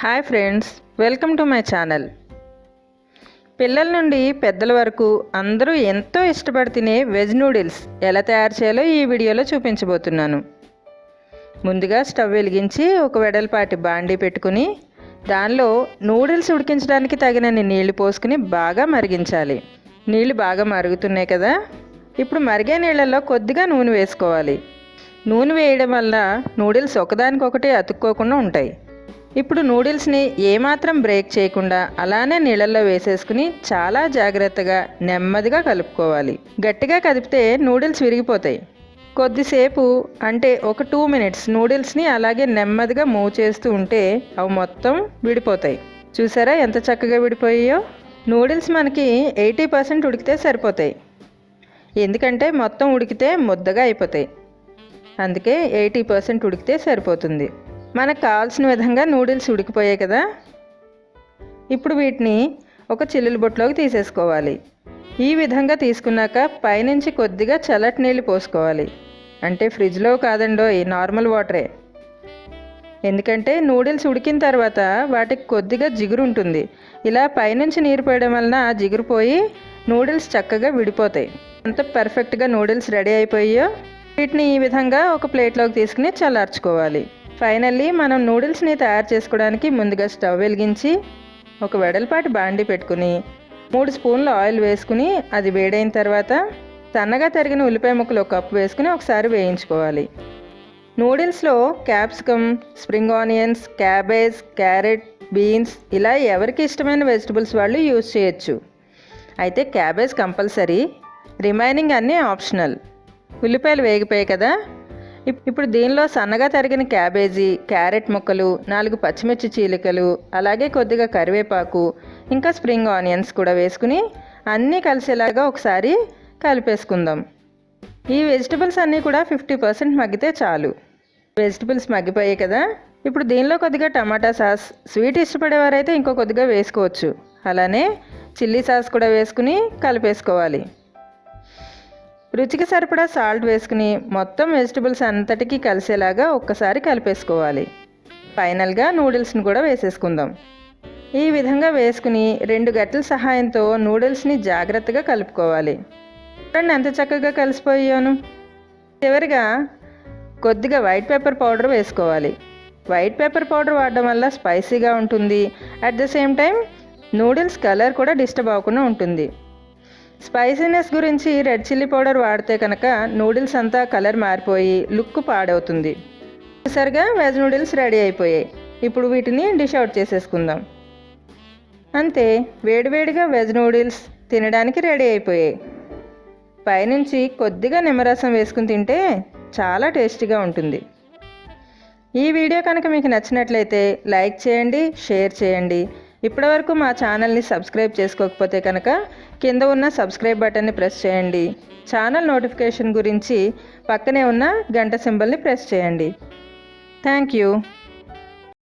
Hi friends welcome to my channel. పిల్లల నుండి పెద్దల వరకు అందరూ ఎంతో ఇష్టపడి తినే వెజ్ నూడిల్స్ ఎలా తయారు చేయాలో ఈ వీడియోలో చూపించబోతున్నాను. ముందుగా స్టవ్ వెలిగించి ఒక వెడల్పాటి బాండీ పెట్టుకుని దానిలో నూడిల్స్ ఉడికించడానికి తగినన్ని నీళ్ళు పోసుకుని బాగా మరిగించాలి. నీళ్ళు బాగా మరుగుతున్నాయి కదా ఇప్పుడు మరిగే నీళ్ళల్లో కొద్దిగా నూనె వేసుకోవాలి. నూనె వేయడం వల్ల నూడిల్స్ ఒకదానికొకటి అతుక్కోకుండా ఉంటాయి. ఇప్పుడు నూడిల్స్ని ఏమాత్రం బ్రేక్ చేయకుండా అలానే నీళ్ళల్లో వేసేసుకుని చాలా జాగ్రత్తగా నెమ్మదిగా కలుపుకోవాలి. గట్టిగా కదిపితే నూడిల్స్ విరిగిపోతాయి. కొద్దిసేపు అంటే ఒక టూ మినిట్స్ నూడిల్స్ని అలాగే నెమ్మదిగా మూవ్ చేస్తూ ఉంటే అవి మొత్తం విడిపోతాయి. చూసారా ఎంత చక్కగా విడిపోయాయో? నూడిల్స్ మనకి ఎయిటీ పర్సెంట్ ఉడికితే సరిపోతాయి. ఎందుకంటే మొత్తం ఉడికితే ముద్దగా అయిపోతాయి. అందుకే ఎయిటీ పర్సెంట్ ఉడికితే సరిపోతుంది. మనకు కావాల్సిన విధంగా నూడిల్స్ ఉడికిపోయాయి కదా. ఇప్పుడు వీటిని ఒక చిల్లుల బొట్టులోకి తీసేసుకోవాలి. ఈ విధంగా తీసుకున్నాక పైనుంచి కొద్దిగా చల్లటి నీళ్ళు పోసుకోవాలి. అంటే ఫ్రిడ్జ్లో కాదండో ఈ నార్మల్ వాటరే. ఎందుకంటే నూడిల్స్ ఉడికిన తర్వాత వాటికి కొద్దిగా జిగురు ఉంటుంది. ఇలా పైనుంచి నీరు పోయడం వలన ఆ జిగురు పోయి నూడిల్స్ చక్కగా విడిపోతాయి. అంత పర్ఫెక్ట్గా నూడిల్స్ రెడీ అయిపోయాయో వీటిని ఈ విధంగా ఒక ప్లేట్లోకి తీసుకుని చల్లార్చుకోవాలి. ఫైనల్లీ మనం నూడిల్స్ని తయారు చేసుకోవడానికి ముందుగా స్టవ్ వెలిగించి ఒక వెడల్పాటి బాండి పెట్టుకుని మూడు స్పూన్ల ఆయిల్ వేసుకుని అది వేడైన తర్వాత సన్నగా తరిగిన ఉల్లిపాయ ముక్కలు ఒక కప్పు వేసుకుని ఒకసారి వేయించుకోవాలి. నూడిల్స్లో capsicum spring onions cabbage carrot beans ఇలా ఎవరికి ఇష్టమైన వెజిటబుల్స్ వాళ్ళు యూజ్ చేయొచ్చు. అయితే క్యాబేజ్ కంపల్సరీ రిమైనింగ్ అన్నీ ఆప్షనల్ ఉల్లిపాయలు వేగిపోయాయి కదా ఇప్పుడు దీనిలో సన్నగా తరిగిన క్యాబేజీ క్యారెట్ ముక్కలు నాలుగు పచ్చిమిర్చి చీలికలు అలాగే కొద్దిగా కరివేపాకు ఇంకా స్ప్రింగ్ ఆనియన్స్ కూడా వేసుకుని అన్నీ కలిసేలాగా ఒకసారి కలిపేసుకుందాం. ఈ వెజిటబుల్స్ అన్నీ కూడా ఫిఫ్టీ పర్సెంట్ మగ్గితే చాలు. వెజిటబుల్స్ మగ్గిపోయాయి కదా. ఇప్పుడు దీనిలో కొద్దిగా టమాటా సాస్ స్వీట్ ఇష్టపడేవారైతే ఇంకో కొద్దిగా వేసుకోవచ్చు. అలానే చిల్లీ సాస్ కూడా వేసుకుని కలిపేసుకోవాలి. రుచికి సరిపడా సాల్ట్ వేసుకుని మొత్తం వెజిటబుల్స్ అంతటికీ కలిసేలాగా ఒక్కసారి కలిపేసుకోవాలి. ఫైనల్గా నూడిల్స్ని కూడా వేసేసుకుందాం. ఈ విధంగా వేసుకుని రెండు గట్టల సహాయంతో నూడిల్స్ని జాగ్రత్తగా కలుపుకోవాలి. చూడండి ఎంత చక్కగా కలిసిపోయాను. చివరిగా కొద్దిగా వైట్ పేపర్ పౌడర్ వేసుకోవాలి. వైట్ పేపర్ పౌడర్ వాడడం వల్ల స్పైసీగా ఉంటుంది. At the same time noodles colour కూడా డిస్టర్బ్ అవ్వకుండా ఉంటుంది. స్పైసీనెస్ గురించి రెడ్ చిల్లీ పౌడర్ వాడితే కనుక నూడిల్స్ అంతా కలర్ మారిపోయి లుక్ పాడవుతుంది. సరిగా వెజ్ నూడిల్స్ రెడీ అయిపోయాయి. ఇప్పుడు వీటిని డిష్ అవుట్ చేసేసుకుందాం. అంతే వేడివేడిగా వెజ్ నూడిల్స్ తినడానికి రెడీ అయిపోయాయి. పైనుంచి కొద్దిగా నిమ్మరసం వేసుకుని తింటే చాలా టేస్టీగా ఉంటుంది. ఈ వీడియో కనుక మీకు నచ్చినట్లయితే లైక్ చేయండి షేర్ చేయండి. ఇప్పటివరకు మా ఛానల్ని సబ్స్క్రైబ్ చేసుకోకపోతే కనుక కింద ఉన్న సబ్స్క్రైబ్ బటన్ని ప్రెస్ చేయండి. ఛానల్ నోటిఫికేషన్ గురించి పక్కనే ఉన్న గంట సింబల్ని ప్రెస్ చేయండి. Thank you.